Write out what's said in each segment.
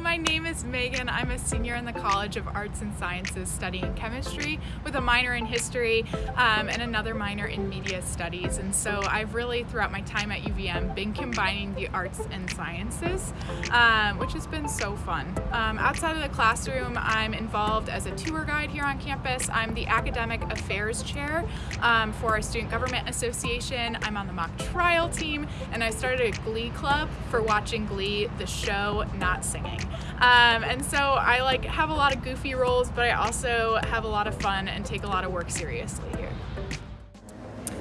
My name is Megan. I'm a senior in the College of Arts and Sciences studying chemistry with a minor in history um, and another minor in media studies. And so I've really, throughout my time at UVM, been combining the arts and sciences, um, which has been so fun. Um, outside of the classroom, I'm involved as a tour guide here on campus. I'm the Academic Affairs Chair um, for our Student Government Association. I'm on the mock trial team, and I started a Glee Club for watching Glee, the show, not singing. Um, and so I like have a lot of goofy roles, but I also have a lot of fun and take a lot of work seriously.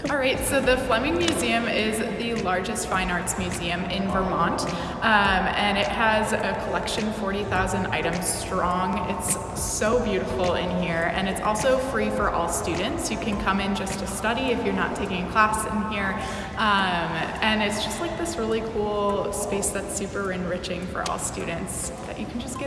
All right, so the Fleming Museum is the largest fine arts museum in Vermont, um, and it has a collection 40,000 items strong. It's so beautiful in here, and it's also free for all students. You can come in just to study if you're not taking a class in here, um, and it's just like this really cool space that's super enriching for all students that you can just get.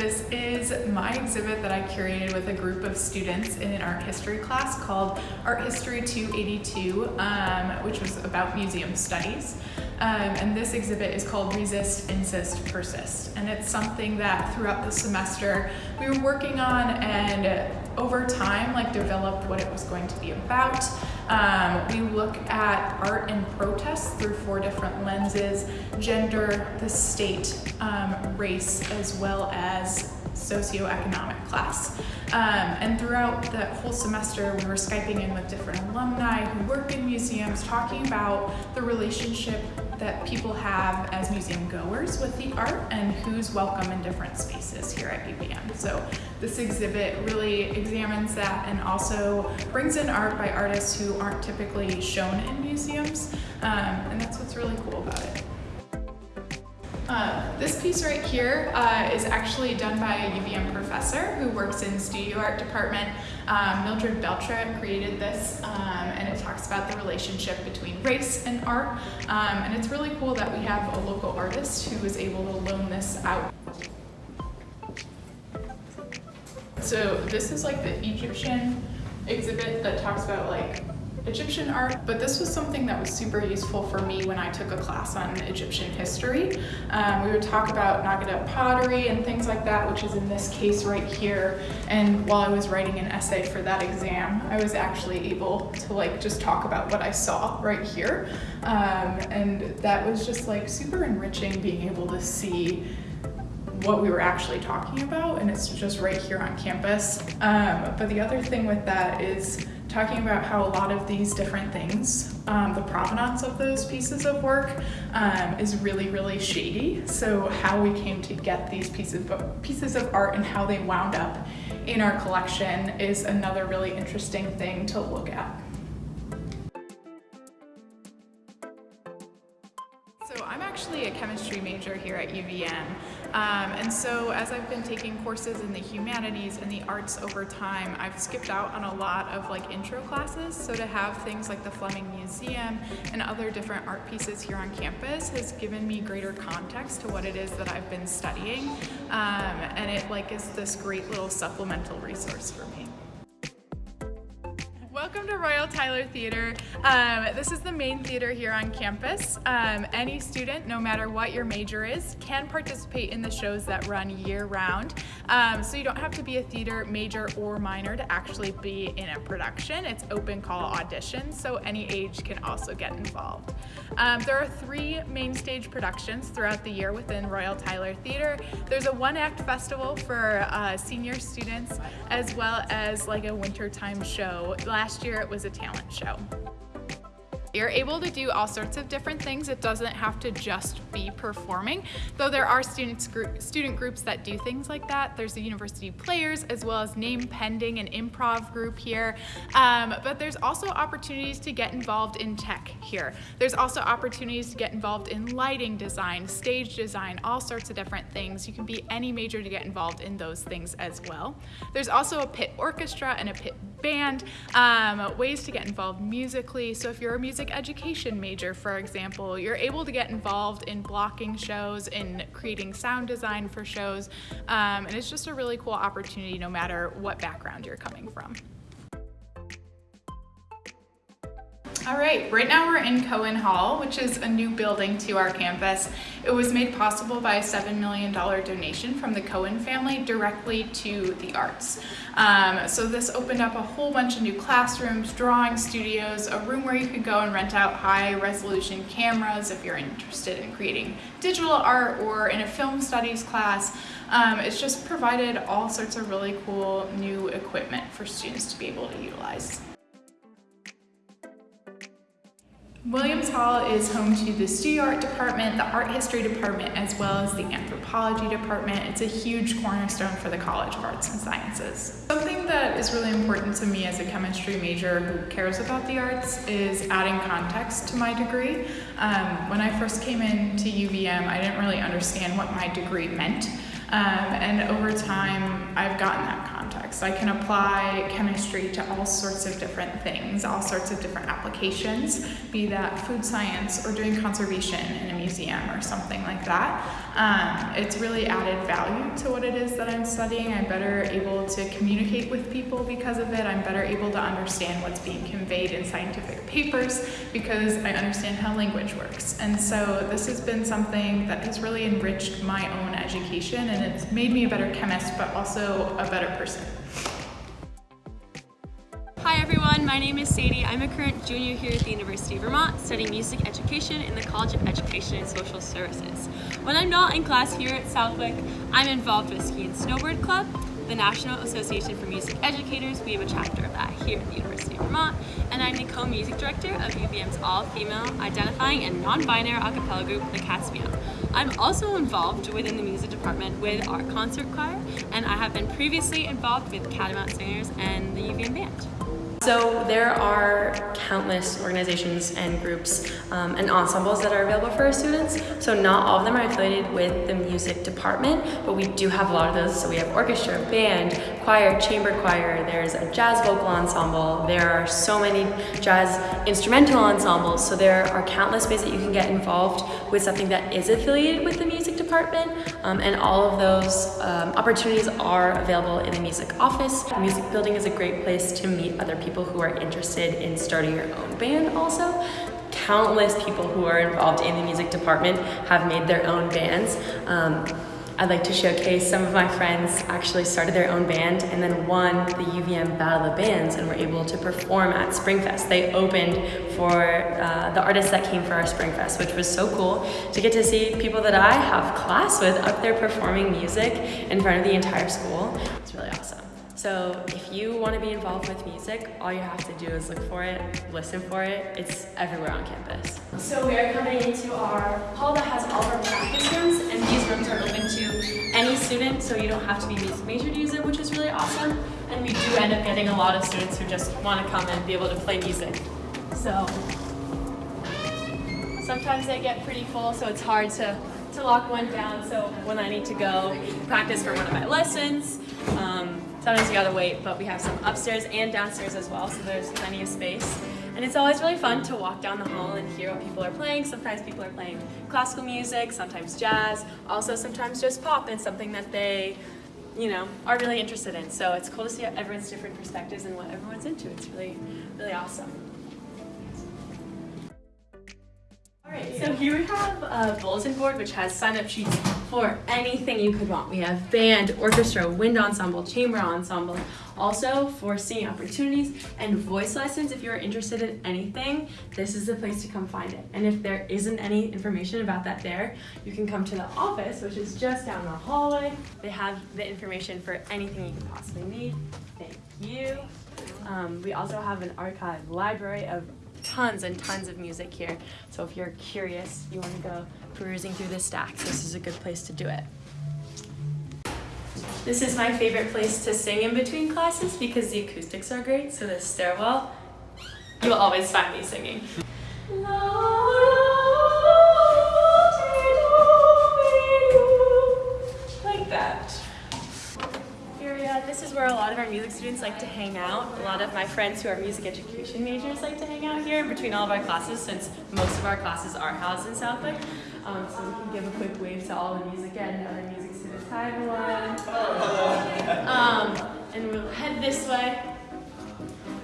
This is my exhibit that I curated with a group of students in an art history class called Art History 282, um, which was about museum studies. Um, and this exhibit is called Resist, Insist, Persist. And it's something that throughout the semester we were working on and over time like developed what it was going to be about. Um, we look at art and protest through four different lenses, gender, the state, um, race, as well as socioeconomic class. Um, and throughout the whole semester, we were Skyping in with different alumni who work in museums, talking about the relationship that people have as museum goers with the art and who's welcome in different spaces here at UVM. So this exhibit really examines that and also brings in art by artists who aren't typically shown in museums. Um, and that's what's really cool about it. Uh, this piece right here uh, is actually done by a UVM professor who works in studio art department. Um, Mildred Beltré created this um, and it talks about the relationship between race and art. Um, and it's really cool that we have a local artist who was able to loan this out. So this is like the Egyptian exhibit that talks about like Egyptian art, but this was something that was super useful for me when I took a class on Egyptian history. Um, we would talk about Nagada pottery and things like that, which is in this case right here. And while I was writing an essay for that exam, I was actually able to like just talk about what I saw right here. Um, and that was just like super enriching being able to see what we were actually talking about and it's just right here on campus. Um, but the other thing with that is talking about how a lot of these different things, um, the provenance of those pieces of work um, is really, really shady. So how we came to get these pieces of, pieces of art and how they wound up in our collection is another really interesting thing to look at. So I'm actually a chemistry major here at UVM. Um, and so as I've been taking courses in the humanities and the arts over time, I've skipped out on a lot of like intro classes. So to have things like the Fleming Museum and other different art pieces here on campus has given me greater context to what it is that I've been studying. Um, and it like is this great little supplemental resource for me. Welcome to Royall Tyler Theater. Um, this is the main theater here on campus. Um, any student, no matter what your major is, can participate in the shows that run year round. Um, so you don't have to be a theater major or minor to actually be in a production. It's open call auditions, so any age can also get involved. Um, there are three main stage productions throughout the year within Royall Tyler Theater. There's a one act festival for uh, senior students as well as like a wintertime show. Last last it was a talent show. You're able to do all sorts of different things. It doesn't have to just be performing, though there are students group, student groups that do things like that. There's the university players as well as name pending and improv group here. Um, but there's also opportunities to get involved in tech here. There's also opportunities to get involved in lighting design, stage design, all sorts of different things. You can be any major to get involved in those things as well. There's also a pit orchestra and a pit band, um, ways to get involved musically. So if you're a music education major, for example, you're able to get involved in blocking shows, in creating sound design for shows, um, and it's just a really cool opportunity no matter what background you're coming from. All right, right now we're in Cohen Hall, which is a new building to our campus. It was made possible by a $7 million donation from the Cohen family directly to the arts. Um, so this opened up a whole bunch of new classrooms, drawing studios, a room where you could go and rent out high resolution cameras if you're interested in creating digital art or in a film studies class. Um, it's just provided all sorts of really cool new equipment for students to be able to utilize. Williams Hall is home to the studio art department, the art history department, as well as the anthropology department. It's a huge cornerstone for the College of Arts and Sciences. Something that is really important to me as a chemistry major who cares about the arts is adding context to my degree. Um, when I first came into UVM, I didn't really understand what my degree meant. Um, and over time, I've gotten that context. I can apply chemistry to all sorts of different things, all sorts of different applications, be that food science or doing conservation in a museum or something like that. Um, it's really added value to what it is that I'm studying. I'm better able to communicate with people because of it. I'm better able to understand what's being conveyed in scientific papers because I understand how language works. And so this has been something that has really enriched my own education and it's made me a better chemist, but also a better person. Hi everyone, my name is Sadie. I'm a current junior here at the University of Vermont studying music education in the College of Education and Social Services. When I'm not in class here at Southwick, I'm involved with Ski and Snowboard Club, the National Association for Music Educators. We have a chapter of that here at the University of Vermont, and I'm the co-music director of UVM's all-female identifying and non-binary a cappella group, the Beyond. I'm also involved within the music department with our concert choir, and I have been previously involved with Catamount Singers and the UVM Band. So there are countless organizations and groups um, and ensembles that are available for our students. So not all of them are affiliated with the music department, but we do have a lot of those. So we have orchestra, band, choir, chamber choir, there's a jazz vocal ensemble, there are so many jazz instrumental ensembles. So there are countless ways that you can get involved with something that is affiliated with the music department. Um, and all of those um, opportunities are available in the music office. The music building is a great place to meet other people who are interested in starting your own band also. Countless people who are involved in the music department have made their own bands. Um, I'd like to showcase some of my friends actually started their own band and then won the UVM Battle of Bands and were able to perform at Springfest. They opened for uh, the artists that came for our Springfest, which was so cool to get to see people that I have class with up there performing music in front of the entire school. It's really awesome. So if you want to be involved with music, all you have to do is look for it, listen for it. It's everywhere on campus. So we are coming into our hall that has all of our practice rooms, and these rooms are open to any student, so you don't have to be music major to use it, which is really awesome. And we do end up getting a lot of students who just want to come and be able to play music. So sometimes they get pretty full, so it's hard to, to lock one down. So when I need to go practice for one of my lessons, um, Sometimes you gotta wait, but we have some upstairs and downstairs as well, so there's plenty of space. And it's always really fun to walk down the hall and hear what people are playing. Sometimes people are playing classical music, sometimes jazz, also sometimes just pop and something that they, you know, are really interested in. So it's cool to see everyone's different perspectives and what everyone's into. It's really, really awesome. All right, so here we have a bulletin board which has sign-up sheets for anything you could want. We have band, orchestra, wind ensemble, chamber ensemble, also for singing opportunities and voice lessons. If you're interested in anything, this is the place to come find it. And if there isn't any information about that there, you can come to the office, which is just down the hallway. They have the information for anything you could possibly need. Thank you. Um, we also have an archive library of tons and tons of music here. So if you're curious, you want to go perusing through the stacks, this is a good place to do it. This is my favorite place to sing in between classes because the acoustics are great. So the stairwell, you'll always find me singing. Music students like to hang out. A lot of my friends who are music education majors like to hang out here in between all of our classes since most of our classes are housed in Southwick. Um, so we can give a quick wave to all the music and other music students. Hi everyone. Um, and we'll head this way.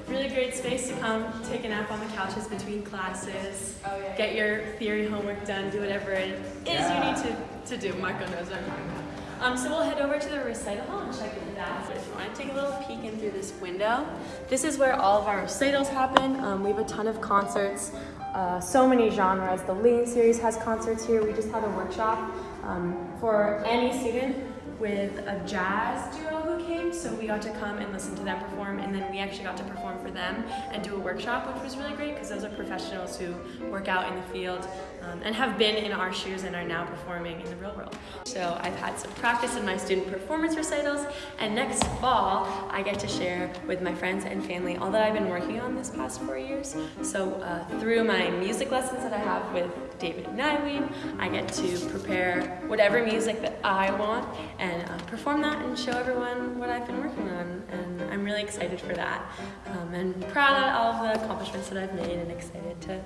really great space to come take a nap on the couches between classes, Oh, yeah. get your theory homework done, do whatever it is Yeah. you need to, to do. Marco knows what I'm talking about. Um, so we'll head over to the recital hall and check it out. If you want to take a little peek in through this window, this is where all of our recitals happen. Um, we have a ton of concerts, uh, so many genres. The Lane series has concerts here. We just had a workshop um, for any student with a jazz duo came, so we got to come and listen to them perform, and then we actually got to perform for them and do a workshop, which was really great because those are professionals who work out in the field um, and have been in our shoes and are now performing in the real world. So I've had some practice in my student performance recitals, and next fall I get to share with my friends and family all that I've been working on this past four years. So uh, through my music lessons that I have with David Neiweem, I get to prepare whatever music that I want and uh, perform that and show everyone what I've been working on. And I'm really excited for that um, and proud of all of the accomplishments that I've made and excited to